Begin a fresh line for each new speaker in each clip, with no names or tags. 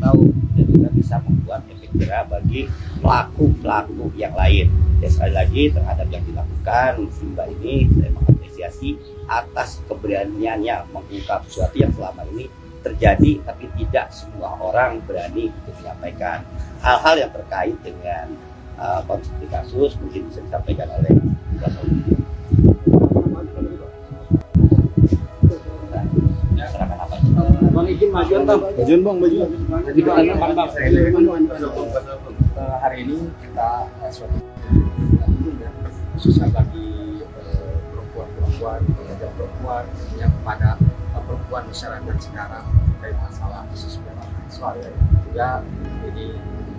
tahu dan juga bisa membuat efek jerah bagi pelaku-pelaku yang lain. Ya sekali lagi terhadap yang dilakukan Simba ini saya mengapresiasi atas keberaniannya mengungkap sesuatu yang selama ini terjadi tapi tidak semua orang berani untuk menyampaikan hal-hal yang terkait dengan uh, konflik kasus mungkin bisa disampaikan oleh kuasa hukum.
Majuan bang.
Majuan bang, majuan.
Jadi bang, bang, bang.
Eh, hari ini kita eh, suatu khususnya bagi eh, perempuan-perempuan, pekerja perempuan yang kepada eh, perempuan masyarakat sekarang terkait masalah khusus seksual ya. Juga ini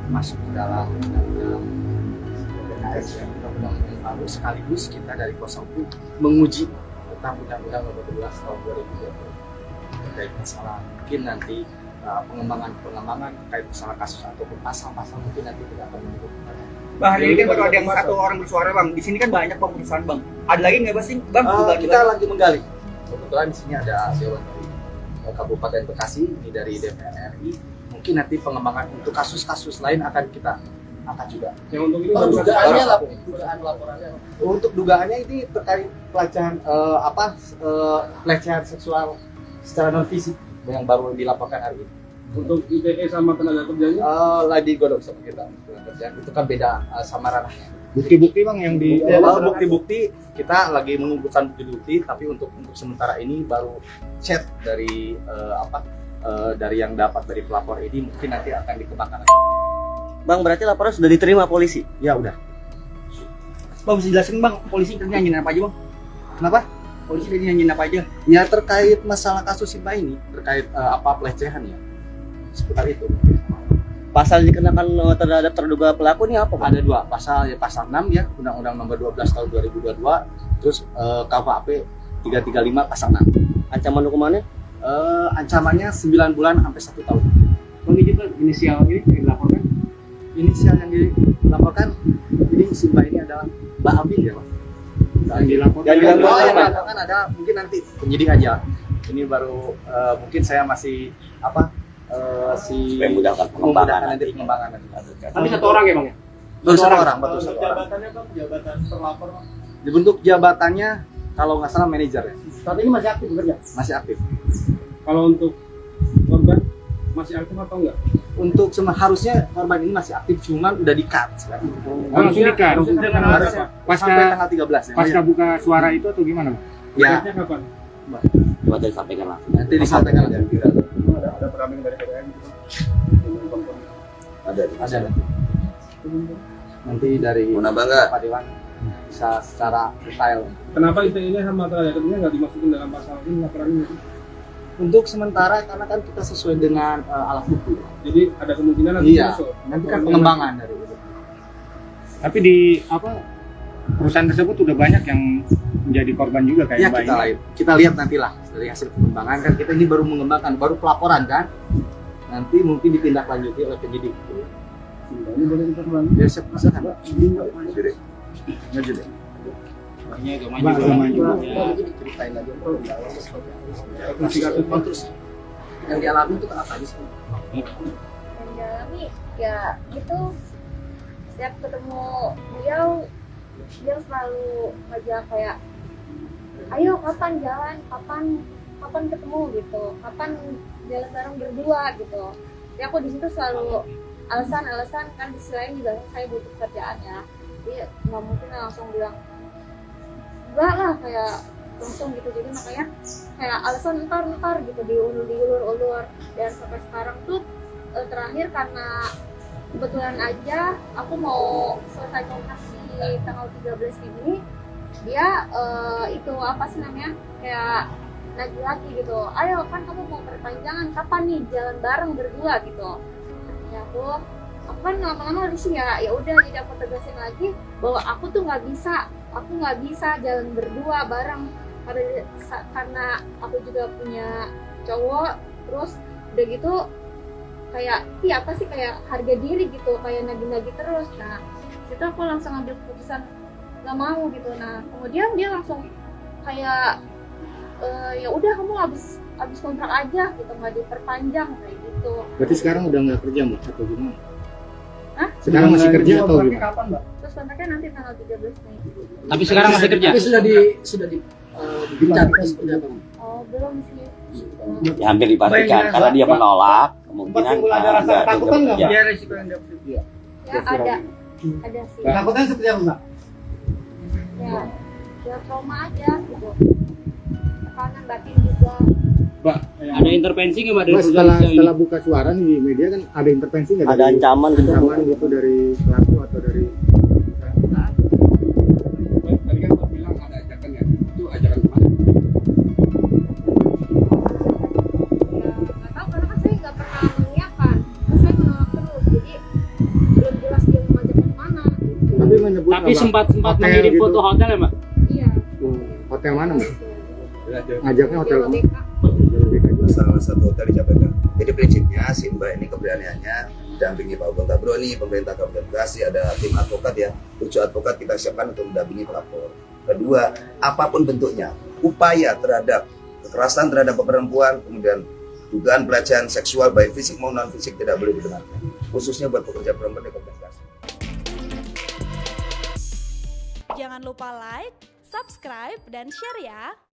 masuk ke dalam undang-undang PKS ya, undang-undang yang baru sekaligus kita dari kuasa hukum menguji tentang undang-undang nomor 12 tahun 2020 terkait masalah mungkin nanti uh, pengembangan-pengembangan terkait masalah kasus ataupun pasal-pasal mungkin nanti kita akan menyebutkan.
Bang, hari ini kan baru ada yang satu orang bersuara bang. Di sini kan banyak bang perusahaan bang. Ada lagi nggak sih bang?
Uh, kita lagi menggali. Kebetulan di sini ada Dewan dari uh, Kabupaten Bekasi, ini dari DPR RI. Mungkin nanti pengembangan untuk kasus-kasus lain akan kita angkat juga.
Yang untuk ini baru
dugaannya
satu.
lap, dugaan laporannya. Untuk dugaannya ini terkait pelecehan eh, apa eh, pelecehan seksual secara non fisik yang baru dilaporkan hari ini.
Untuk ITE sama tenaga kerjanya.
Eh, lagi godok sama kita tenaga kerjaan itu kan beda eh, sama ranahnya.
Bukti-bukti bang yang di
Ya, bukti-bukti kita lagi mengumpulkan bukti-bukti, tapi untuk untuk sementara ini baru chat dari eh, apa eh, dari yang dapat dari pelapor ini mungkin nanti akan dikembangkan.
Bang, berarti laporan sudah diterima polisi?
Ya udah.
Bang bisa jelasin bang, polisi nyanyiin apa aja bang?
Kenapa?
Polisi tadi nyanyiin apa aja?
Ya terkait masalah kasus Simba ini, terkait eh, apa pelecehan ya, seputar itu.
Pasal dikenakan eh, terhadap terduga pelaku ini apa, Bang?
Ada dua pasal ya pasal 6 ya Undang-Undang Nomor 12 Tahun 2022, terus eh, KUHP 335 pasal 6.
Ancaman hukumannya?
Eh, ancamannya 9 bulan sampai satu tahun.
Bang izin bang, inisial ini yang dilaporkan.
Inisial yang dilaporkan ini Simba ini adalah Mbak Abi ya Pak.
Yang dilaporkan.
Yang dilaporkan.
Oh, yang
apa?
dilaporkan ada mungkin nanti penyidik aja. Ini baru eh, mungkin saya masih apa eh, si
memudahkan pengembangan
nanti pengembangan nanti.
Tapi satu orang ya bang ya?
Betul satu orang, betul satu orang.
Jabatannya bang, jabatan terlapor bang.
Dibentuk jabatannya kalau nggak salah manajer ya,
Saat ini masih aktif bekerja.
masih aktif.
Kalau untuk korban masih aktif atau enggak?
Untuk sem- harusnya korban ini masih aktif, cuman udah di cut sekarang.
langsung di-cut.
Harusnya, harusnya
Pasca-
sampai tanggal 13 ya.
Pasca buka suara itu atau gimana? Bang?
Ya,
kapan?
Coba tadi sampaikan langsung.
nanti disampaikan lagi.
Ada ada pendamping dari PDN gitu.
Ada.
Ada nanti. Dari
Mau nambah nggak?
Pak Dewan bisa secara detail.
Kenapa ITE ini sama tenaga kerjanya nggak dimasukin dalam pasal ini laporan ini?
Untuk sementara karena kan kita sesuai dengan eh, alat bukti.
Jadi ada kemungkinan nanti
Iya.
masuk.
Nanti kan pengembangan dari itu.
Tapi di apa perusahaan tersebut sudah banyak yang menjadi korban juga kayak
Ya kita lihat, kita lihat nantilah dari hasil pengembangan kan kita ini baru mengembangkan, baru pelaporan kan. Nanti mungkin ditindaklanjuti oleh penyidik.
Ini boleh kita.
Ya siap silakan.
Maju deh.
Maju deh.
Mbak, maju.
Ya, ceritain lagi Oh, terus yang dialami itu apa aja sih?
yang dialami ya gitu setiap ketemu beliau beliau selalu ngajak kayak ayo kapan jalan kapan kapan ketemu gitu kapan jalan bareng berdua gitu jadi aku di situ selalu alasan-alasan kan di sisi lain juga saya butuh kerjaan ya jadi nggak mungkin langsung bilang enggak lah kayak langsung gitu. Jadi makanya kayak alasan ntar ntar gitu diulur diulur ulur. Dan sampai sekarang tuh eh, terakhir karena kebetulan aja aku mau selesai kontrak di tanggal 13 ini dia eh, itu apa sih namanya kayak lagi lagi gitu. Ayo kan kamu mau perpanjangan kapan nih jalan bareng berdua? gitu. Ya aku aku kan lama-lama sini ya. Ya udah jadi aku tegasin lagi bahwa aku tuh nggak bisa aku nggak bisa jalan berdua bareng. Karena aku juga punya cowok terus udah gitu kayak iya apa sih kayak harga diri gitu kayak nagih-nagih terus. Nah itu aku langsung ambil keputusan nggak mau gitu. Nah kemudian dia langsung kayak "Eh, ya udah kamu habis habis kontrak aja gitu. Nggak diperpanjang kayak gitu.
Berarti sekarang udah nggak kerja mbak? Atau gimana? Sekarang masih kerja atau gimana?
kapan, Mbak?
terus kontraknya nanti tanggal 13 Mei
Tapi sekarang masih kerja.
Tapi sudah di sudah di eh, seperti apa?
oh belum sih Belum.
Ya, hampir dipastikan karena dia menolak kemungkinan
timbul ada rasa ketakutan nggak.
Dia resiko yang dapat.
ya ada ada sih
Takutnya seperti apa, Mbak?
ya ya trauma aja gitu tekanan batin juga
Ada intervensi nggak dari perusahaan
setelah setelah buka suara nih di media kan ada intervensi nggak?
Ada
dari-
ancaman gitu.
ancaman gitu dari pelaku atau dari
Tadi kan bilang ada ajakan ya. Itu ajakan ke
mana? nggak tahu karena saya nggak pernah mengiyakan terus saya menolak terus jadi belum jelas dia mau ngajak ke mana
tapi menyebut
Tapi
apa?
sempat sempat
Hotel
mengirim
gitu.
foto hotel ya mbak?
iya
Hmm, hotel mana mbak? Ngajaknya hotel
Hotel
mana?
BK.
Salah satu hotel di Cabeka. Jadi prinsipnya si Mbak ini keberaniannya dampingi Pak Tabro nih, pemerintah Kabupaten Bekasi, ada tim advokat ya, tujuh advokat kita siapkan untuk mendampingi pelapor. Kedua, apa pun bentuknya, upaya terhadap kekerasan terhadap perempuan, kemudian dugaan pelecehan seksual baik fisik maupun non fisik tidak boleh dibenarkan, khususnya buat pekerja perempuan di Kabupaten Bekasi.
Jangan lupa like, subscribe, dan share ya.